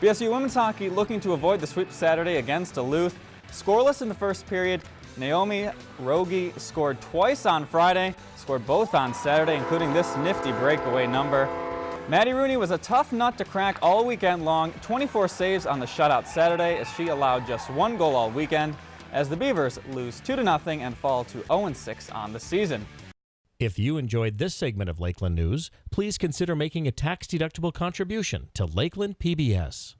BSU women's hockey looking to avoid the sweep Saturday against Duluth. Scoreless in the first period, Naomi Rogie scored twice on Friday, scored both on Saturday, including this nifty breakaway number. Maddie Rooney was a tough nut to crack all weekend long, 24 saves on the shutout Saturday as she allowed just one goal all weekend as the Beavers lose 2-0 and fall to 0-6 on the season. If you enjoyed this segment of Lakeland News, please consider making a tax-deductible contribution to Lakeland PBS.